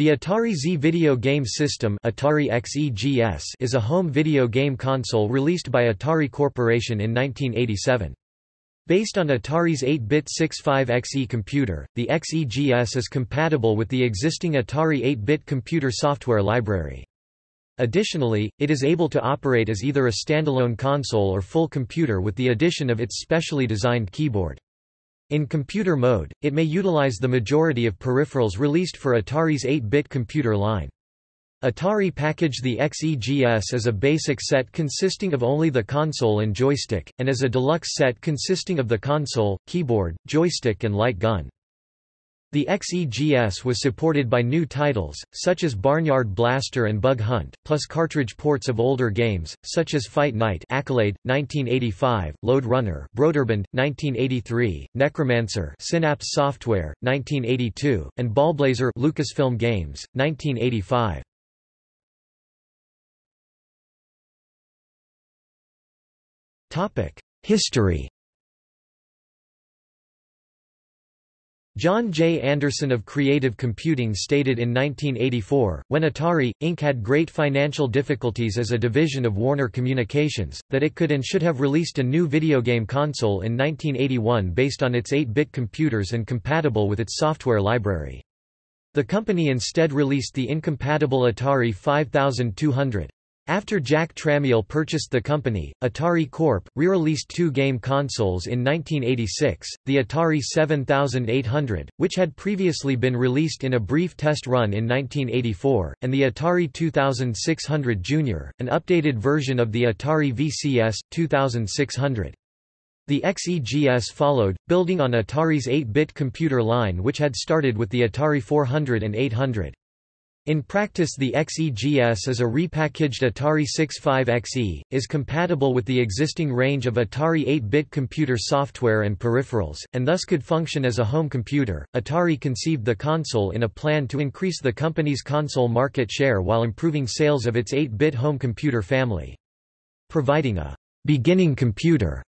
The Atari XE video game system Atari XEGS is a home video game console released by Atari Corporation in 1987. Based on Atari's 8-bit 65XE computer, the XEGS is compatible with the existing Atari 8-bit computer software library. Additionally, it is able to operate as either a standalone console or full computer with the addition of its specially designed keyboard. In computer mode, it may utilize the majority of peripherals released for Atari's 8-bit computer line. Atari packaged the XEGS as a basic set consisting of only the console and joystick, and as a deluxe set consisting of the console, keyboard, joystick and light gun. The XEGS was supported by new titles, such as Barnyard Blaster and Bug Hunt, plus cartridge ports of older games, such as Fight Night Accolade, 1985, Lode Runner Broderbund, 1983, Necromancer Synapse Software, 1982, and Ballblazer Lucasfilm Games, 1985. History John J. Anderson of Creative Computing stated in 1984, when Atari, Inc. had great financial difficulties as a division of Warner Communications, that it could and should have released a new video game console in 1981 based on its 8-bit computers and compatible with its software library. The company instead released the incompatible Atari 5200. After Jack Tramiel purchased the company, Atari Corp. re-released two game consoles in 1986, the Atari 7800, which had previously been released in a brief test run in 1984, and the Atari 2600 Junior, an updated version of the Atari VCS, 2600. The XEGS followed, building on Atari's 8-bit computer line which had started with the Atari 400 and 800. In practice the XEGS is a repackaged Atari 65XE, is compatible with the existing range of Atari 8-bit computer software and peripherals, and thus could function as a home computer. Atari conceived the console in a plan to increase the company's console market share while improving sales of its 8-bit home computer family. Providing a beginning computer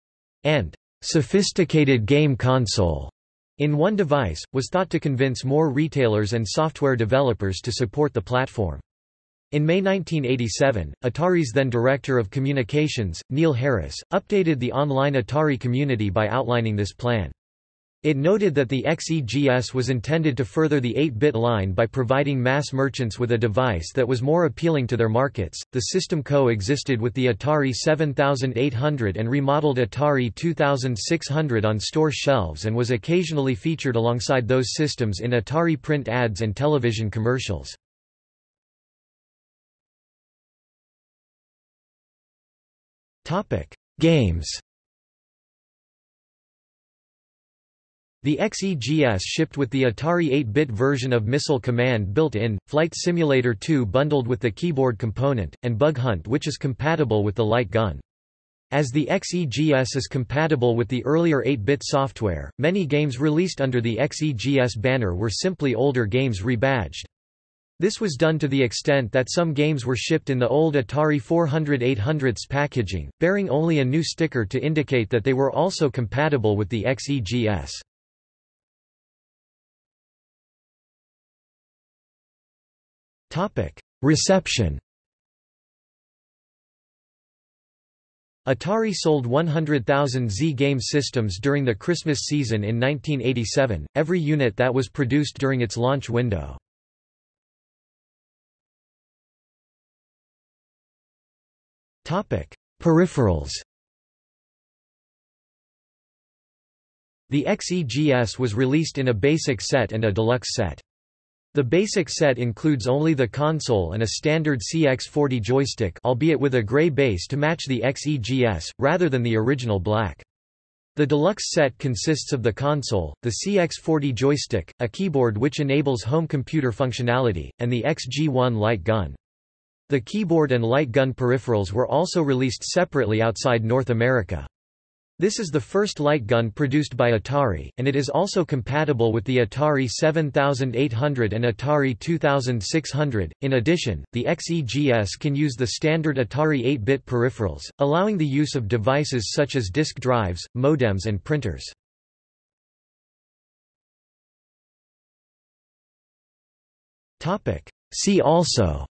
and sophisticated game console in one device, was thought to convince more retailers and software developers to support the platform. In May 1987, Atari's then Director of Communications, Neil Harris, updated the online Atari community by outlining this plan. It noted that the XEGS was intended to further the 8-bit line by providing mass merchants with a device that was more appealing to their markets. The system co-existed with the Atari 7800 and remodeled Atari 2600 on store shelves and was occasionally featured alongside those systems in Atari print ads and television commercials. Topic: Games The XEGS shipped with the Atari 8-bit version of Missile Command built in, Flight Simulator 2 bundled with the keyboard component, and Bug Hunt which is compatible with the light gun. As the XEGS is compatible with the earlier 8-bit software, many games released under the XEGS banner were simply older games rebadged. This was done to the extent that some games were shipped in the old Atari 400-800's packaging, bearing only a new sticker to indicate that they were also compatible with the XEGS. Topic: Reception. Atari sold 100,000 XE game systems during the Christmas season in 1987, every unit that was produced during its launch window. Topic: Peripherals. The XEGS was released in a basic set and a deluxe set. The basic set includes only the console and a standard CX40 joystick albeit with a gray base to match the XEGS, rather than the original black. The deluxe set consists of the console, the CX40 joystick, a keyboard which enables home computer functionality, and the XG1 light gun. The keyboard and light gun peripherals were also released separately outside North America. This is the first light gun produced by Atari, and it is also compatible with the Atari 7800 and Atari 2600. In addition, the XEGS can use the standard Atari 8-bit peripherals, allowing the use of devices such as disk drives, modems and printers. See also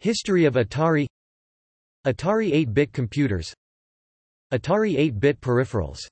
History of Atari Atari 8-bit computers Atari 8-bit peripherals